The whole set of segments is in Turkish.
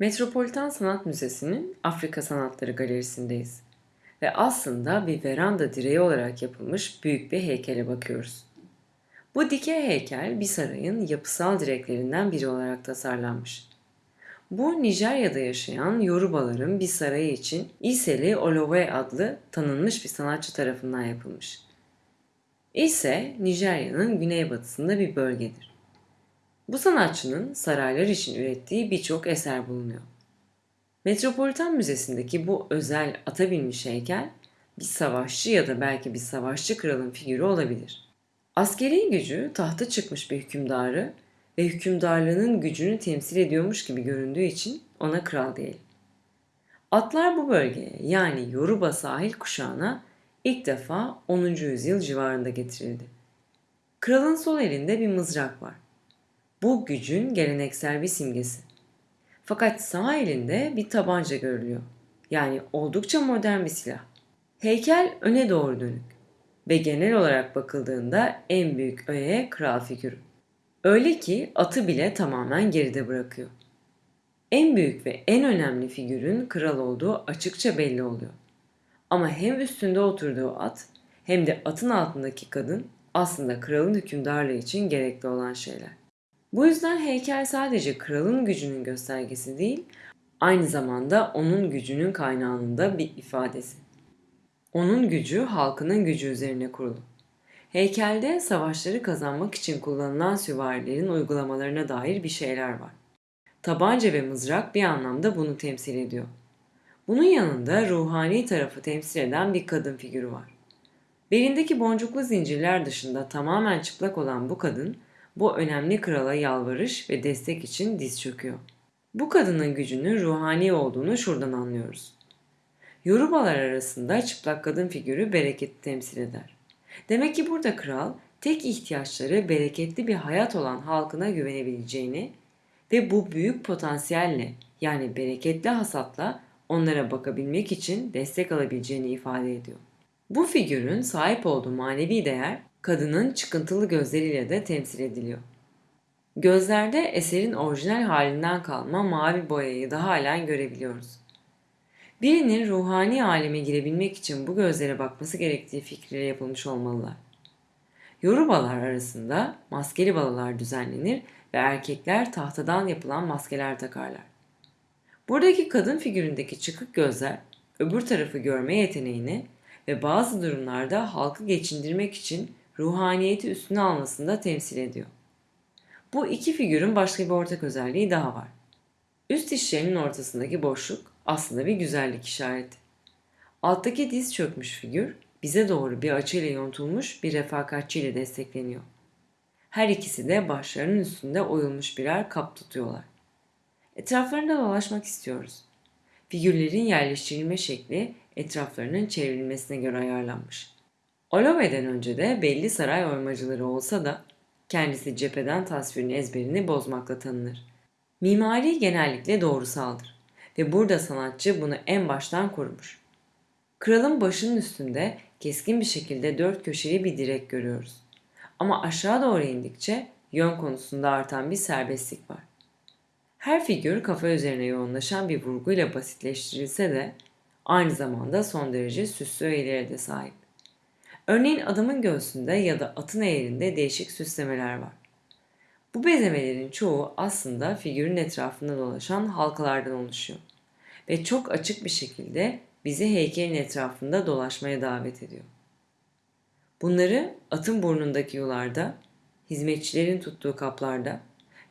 Metropolitan Sanat Müzesi'nin Afrika Sanatları Galerisi'ndeyiz. Ve aslında bir veranda direği olarak yapılmış büyük bir heykele bakıyoruz. Bu dikey heykel bir sarayın yapısal direklerinden biri olarak tasarlanmış. Bu Nijerya'da yaşayan Yorubaların bir sarayı için İseli Olowe adlı tanınmış bir sanatçı tarafından yapılmış. İse, Nijerya'nın güneybatısında bir bölgedir. Bu sanatçının saraylar için ürettiği birçok eser bulunuyor. Metropolitan Müzesi'ndeki bu özel ata binmiş heykel bir savaşçı ya da belki bir savaşçı kralın figürü olabilir. Askeri gücü tahta çıkmış bir hükümdarı ve hükümdarlığının gücünü temsil ediyormuş gibi göründüğü için ona kral diyelim. Atlar bu bölgeye yani Yoruba sahil kuşağına ilk defa 10. yüzyıl civarında getirildi. Kralın sol elinde bir mızrak var. Bu gücün geleneksel bir simgesi. Fakat sağ elinde bir tabanca görülüyor. Yani oldukça modern bir silah. Heykel öne doğru dönük ve genel olarak bakıldığında en büyük öğe kral figürü. Öyle ki atı bile tamamen geride bırakıyor. En büyük ve en önemli figürün kral olduğu açıkça belli oluyor. Ama hem üstünde oturduğu at hem de atın altındaki kadın aslında kralın hükümdarlığı için gerekli olan şeyler. Bu yüzden heykel sadece kralın gücünün göstergesi değil, aynı zamanda onun gücünün kaynağının da bir ifadesi. Onun gücü halkının gücü üzerine kurulu. Heykelde savaşları kazanmak için kullanılan süvarilerin uygulamalarına dair bir şeyler var. Tabanca ve mızrak bir anlamda bunu temsil ediyor. Bunun yanında ruhani tarafı temsil eden bir kadın figürü var. Belindeki boncuklu zincirler dışında tamamen çıplak olan bu kadın, bu önemli krala yalvarış ve destek için diz çöküyor. Bu kadının gücünün ruhani olduğunu şuradan anlıyoruz. Yorubalar arasında çıplak kadın figürü bereketi temsil eder. Demek ki burada kral tek ihtiyaçları bereketli bir hayat olan halkına güvenebileceğini ve bu büyük potansiyelle yani bereketli hasatla onlara bakabilmek için destek alabileceğini ifade ediyor. Bu figürün sahip olduğu manevi değer kadının çıkıntılı gözleriyle de temsil ediliyor. Gözlerde eserin orijinal halinden kalma mavi boyayı da halen görebiliyoruz. Birinin ruhani aleme girebilmek için bu gözlere bakması gerektiği fikriyle yapılmış olmalılar. Yorubalar arasında maskeli balalar düzenlenir ve erkekler tahtadan yapılan maskeler takarlar. Buradaki kadın figüründeki çıkık gözler öbür tarafı görme yeteneğini ve bazı durumlarda halkı geçindirmek için ruhaniyeti üstüne almasını da temsil ediyor. Bu iki figürün başka bir ortak özelliği daha var. Üst dişlerinin ortasındaki boşluk aslında bir güzellik işareti. Alttaki diz çökmüş figür bize doğru bir açıyla yontulmuş bir refakatçi ile destekleniyor. Her ikisi de başlarının üstünde oyulmuş birer kap tutuyorlar. Etraflarında dolaşmak istiyoruz. Figürlerin yerleştirilme şekli etraflarının çevrilmesine göre ayarlanmış. Olove'den önce de belli saray oymacıları olsa da kendisi cepheden tasvirin ezberini bozmakla tanınır. Mimari genellikle doğrusaldır ve burada sanatçı bunu en baştan korumuş. Kralın başının üstünde keskin bir şekilde dört köşeli bir direk görüyoruz. Ama aşağı doğru indikçe yön konusunda artan bir serbestlik var. Her figür kafa üzerine yoğunlaşan bir vurguyla basitleştirilse de aynı zamanda son derece süslü öğelere de sahip. Örneğin adamın göğsünde ya da atın eğrinde değişik süslemeler var. Bu bezemelerin çoğu aslında figürün etrafında dolaşan halkalardan oluşuyor ve çok açık bir şekilde bizi heykelin etrafında dolaşmaya davet ediyor. Bunları atın burnundaki yularda, hizmetçilerin tuttuğu kaplarda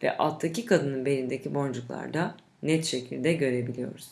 ve alttaki kadının belindeki boncuklarda net şekilde görebiliyoruz.